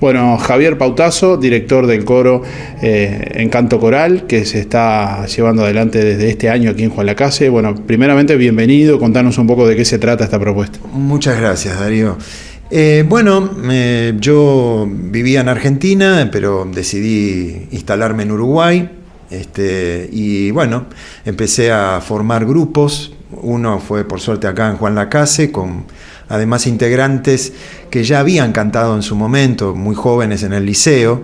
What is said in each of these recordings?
Bueno, Javier Pautazo, director del coro eh, Encanto Coral, que se está llevando adelante desde este año aquí en Juan Lacase. Bueno, primeramente, bienvenido, contanos un poco de qué se trata esta propuesta. Muchas gracias, Darío. Eh, bueno, eh, yo vivía en Argentina, pero decidí instalarme en Uruguay. Este, y bueno, empecé a formar grupos. Uno fue por suerte acá en Juan Lacase, con además integrantes que ya habían cantado en su momento, muy jóvenes en el liceo,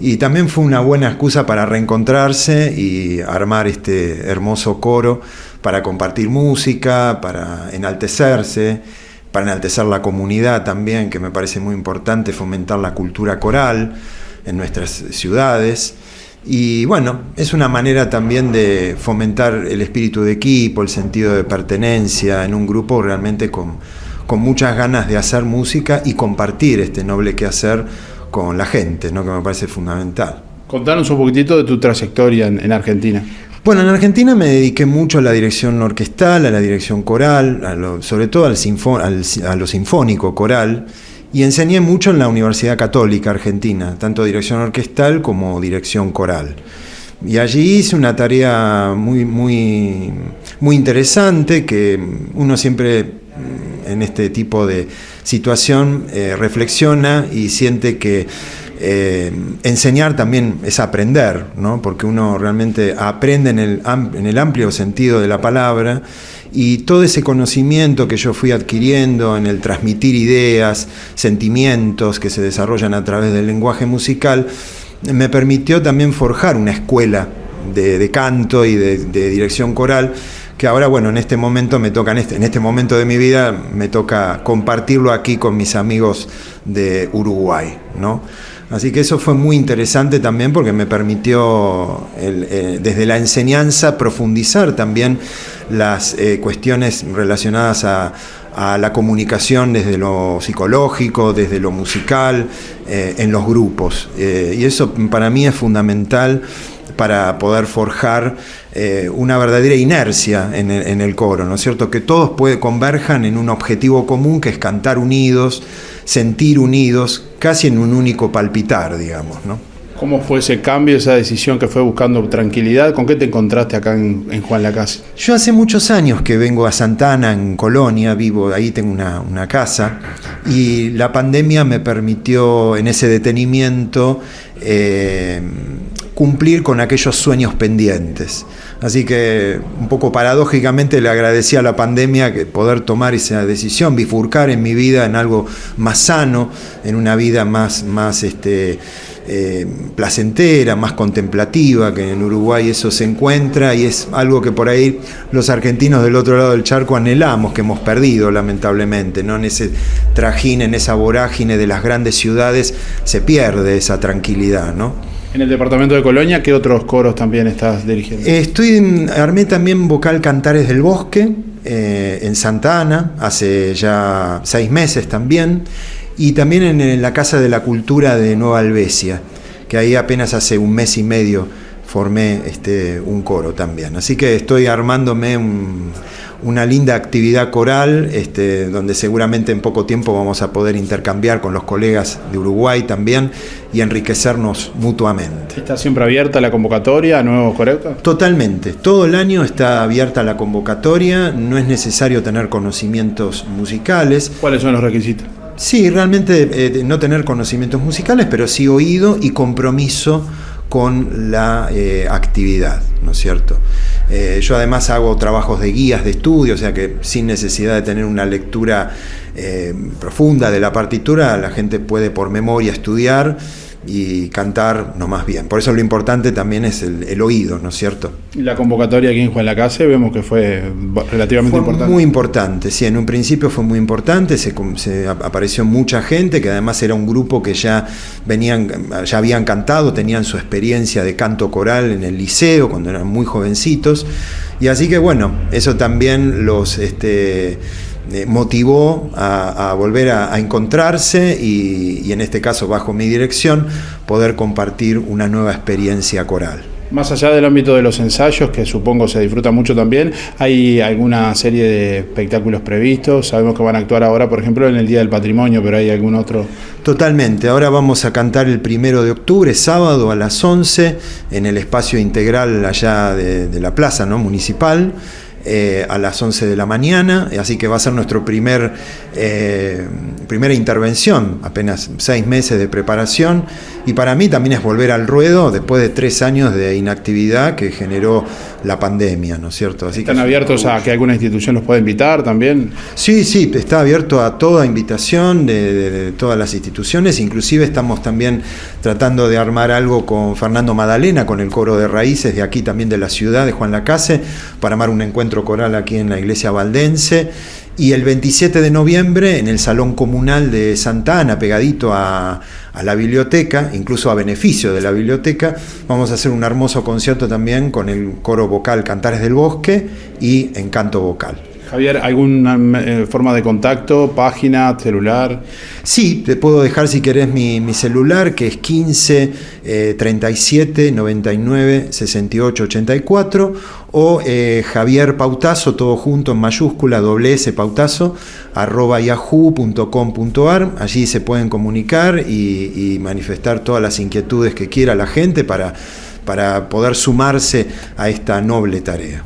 y también fue una buena excusa para reencontrarse y armar este hermoso coro para compartir música, para enaltecerse, para enaltecer la comunidad también, que me parece muy importante, fomentar la cultura coral en nuestras ciudades. Y bueno, es una manera también de fomentar el espíritu de equipo, el sentido de pertenencia en un grupo realmente con, con muchas ganas de hacer música y compartir este noble quehacer con la gente, ¿no? que me parece fundamental. Contanos un poquitito de tu trayectoria en, Argentina. Bueno, en Argentina me dediqué mucho a la dirección orquestal, a la dirección coral, sobre todo al, a lo sinfónico coral, y enseñé mucho en la Universidad Católica Argentina, tanto dirección orquestal como dirección coral. Y allí hice una tarea muy, muy, muy interesante que uno siempre en este tipo de situación eh, reflexiona y siente que eh, enseñar también es aprender, ¿no? porque uno realmente aprende en el, en el amplio sentido de la palabra y todo ese conocimiento que yo fui adquiriendo en el transmitir ideas, sentimientos que se desarrollan a través del lenguaje musical, me permitió también forjar una escuela de, canto y de, dirección coral que ahora, bueno, en este momento me toca, en este, en este momento de mi vida, me toca compartirlo aquí con mis amigos de Uruguay, ¿no? Así que eso fue muy interesante también porque me permitió eh, desde la enseñanza profundizar también las eh, cuestiones relacionadas a, la comunicación desde lo psicológico, desde lo musical, eh, en los grupos. y eso para mí es fundamental para poder forjar eh, una verdadera inercia en el, coro, ¿no es cierto? Que todos puede, converjan en un objetivo común que es cantar unidos, sentir unidos, casi en un único palpitar, digamos, ¿no? ¿Cómo fue ese cambio, esa decisión que fue buscando tranquilidad? ¿Con qué te encontraste acá en, Juan Lacase? Yo hace muchos años que vengo a Santana, en Colonia, vivo, ahí tengo una, casa, y la pandemia me permitió en ese detenimiento eh, cumplir con aquellos sueños pendientes. Así que un poco paradójicamente le agradecí a la pandemia que poder tomar esa decisión, bifurcar en mi vida en algo más sano, en una vida más, más este, eh, placentera, más contemplativa, que en Uruguay eso se encuentra y es algo que por ahí los argentinos del otro lado del charco anhelamos, que hemos perdido lamentablemente, ¿no? En ese trajín, en esa vorágine de las grandes ciudades se pierde esa tranquilidad, ¿no? En el departamento de Colonia, ¿qué otros coros también estás dirigiendo? Estoy armé también vocal Cantares del Bosque eh, en Santa Ana, hace ya seis meses también, y también en, la Casa de la Cultura de Nueva Albesia, que ahí apenas hace un mes y medio formé este, un coro también. Así que estoy armándome un, una linda actividad coral, este, donde seguramente en poco tiempo vamos a poder intercambiar con los colegas de Uruguay también y enriquecernos mutuamente. ¿Está siempre abierta la convocatoria a nuevos coreógrafos? Totalmente, todo el año está abierta la convocatoria, no es necesario tener conocimientos musicales. ¿Cuáles son los requisitos? Sí, realmente eh, no tener conocimientos musicales, pero sí oído y compromiso con la eh, actividad, ¿no es cierto? Eh, yo además hago trabajos de guías de estudio, o sea que sin necesidad de tener una lectura eh, profunda de la partitura, la gente puede por memoria estudiar y cantar no más bien. Por eso lo importante también es el, oído, ¿no es cierto? La convocatoria aquí en Juan Lacase vemos que fue relativamente importante. Muy importante, sí, en un principio fue muy importante, se, se, apareció mucha gente, que además era un grupo que ya venían, ya habían cantado, tenían su experiencia de canto coral en el liceo cuando eran muy jovencitos. Y así que bueno, eso también los este, eh, motivó a, volver a, encontrarse y, en este caso bajo mi dirección poder compartir una nueva experiencia coral. Más allá del ámbito de los ensayos, que supongo se disfruta mucho también, ¿hay alguna serie de espectáculos previstos? Sabemos que van a actuar ahora, por ejemplo, en el Día del Patrimonio, pero ¿hay algún otro? Totalmente. Ahora vamos a cantar el primero de octubre, sábado a las 11, en el espacio integral allá de, de la plaza ¿no? municipal. Eh, a las 11 de la mañana, así que va a ser nuestro primer, eh, primera intervención, apenas seis meses de preparación, y para mí también es volver al ruedo después de tres años de inactividad que generó la pandemia, ¿no es cierto? Así ¿Están abiertos a que alguna institución los pueda invitar también? Sí, sí, está abierto a toda invitación de, todas las instituciones, inclusive estamos también tratando de armar algo con Fernando Madalena, con el coro de raíces de aquí también de la ciudad, de Juan Lacase, para armar un encuentro coral aquí en la iglesia valdense. Y el 27 de noviembre en el Salón Comunal de Santa Ana, pegadito a, a, la biblioteca, incluso a beneficio de la biblioteca, vamos a hacer un hermoso concierto también con el coro vocal Cantares del Bosque y Encanto Vocal. Javier, ¿alguna eh, forma de contacto, página, celular? Sí, te puedo dejar si querés mi, celular, que es 15 37 99 68 84, o eh, Javier Pautazo, todo junto en mayúscula, doble S Pautazo, arroba yahoo.com.ar. Allí se pueden comunicar y, manifestar todas las inquietudes que quiera la gente para, para poder sumarse a esta noble tarea.